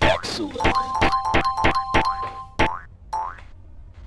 Excellent.